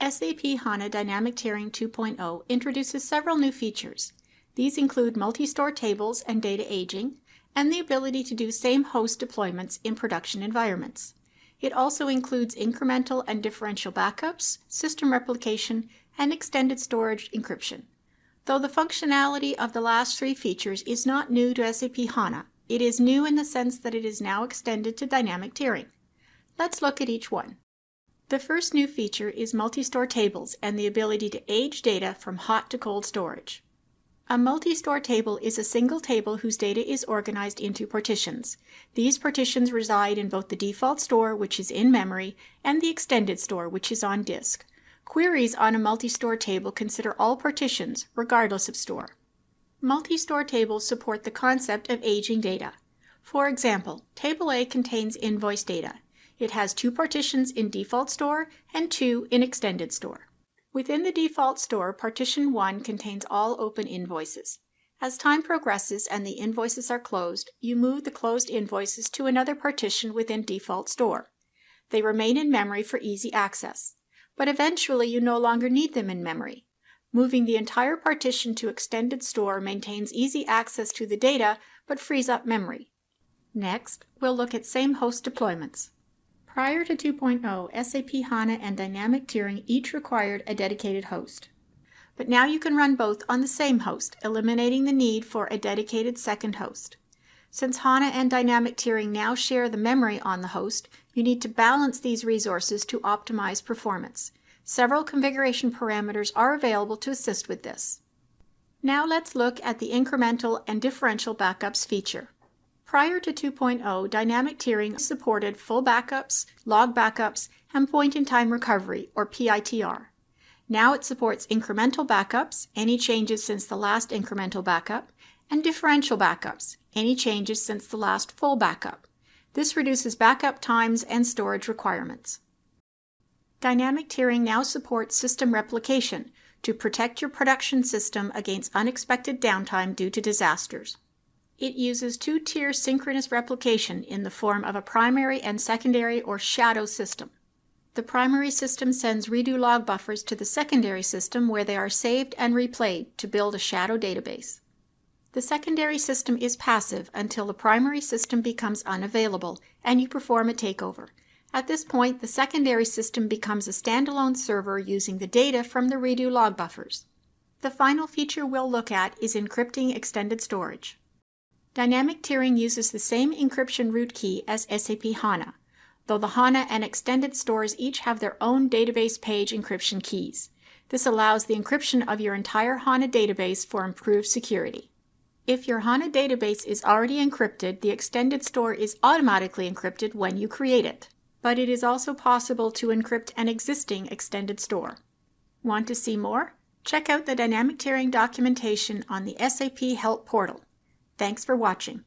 SAP HANA Dynamic Tiering 2.0 introduces several new features. These include multi-store tables and data aging, and the ability to do same host deployments in production environments. It also includes incremental and differential backups, system replication, and extended storage encryption. Though the functionality of the last three features is not new to SAP HANA, it is new in the sense that it is now extended to dynamic tiering. Let's look at each one. The first new feature is multi-store tables and the ability to age data from hot to cold storage. A multi-store table is a single table whose data is organized into partitions. These partitions reside in both the default store, which is in memory, and the extended store, which is on disk. Queries on a multi-store table consider all partitions, regardless of store. Multi-store tables support the concept of aging data. For example, Table A contains invoice data. It has two partitions in default store and two in extended store. Within the default store, partition 1 contains all open invoices. As time progresses and the invoices are closed, you move the closed invoices to another partition within default store. They remain in memory for easy access, but eventually you no longer need them in memory. Moving the entire partition to extended store maintains easy access to the data but frees up memory. Next, we'll look at same host deployments. Prior to 2.0, SAP HANA and Dynamic Tiering each required a dedicated host. But now you can run both on the same host, eliminating the need for a dedicated second host. Since HANA and Dynamic Tiering now share the memory on the host, you need to balance these resources to optimize performance. Several configuration parameters are available to assist with this. Now let's look at the incremental and differential backups feature. Prior to 2.0, dynamic tiering supported full backups, log backups, and point-in-time recovery, or PITR. Now it supports incremental backups, any changes since the last incremental backup, and differential backups, any changes since the last full backup. This reduces backup times and storage requirements. Dynamic tiering now supports system replication to protect your production system against unexpected downtime due to disasters. It uses two-tier synchronous replication in the form of a primary and secondary or shadow system. The primary system sends redo log buffers to the secondary system where they are saved and replayed to build a shadow database. The secondary system is passive until the primary system becomes unavailable and you perform a takeover. At this point, the secondary system becomes a standalone server using the data from the redo log buffers. The final feature we'll look at is encrypting extended storage. Dynamic tiering uses the same encryption root key as SAP HANA, though the HANA and extended stores each have their own database page encryption keys. This allows the encryption of your entire HANA database for improved security. If your HANA database is already encrypted, the extended store is automatically encrypted when you create it. But it is also possible to encrypt an existing extended store. Want to see more? Check out the dynamic tiering documentation on the SAP Help portal. Thanks for watching.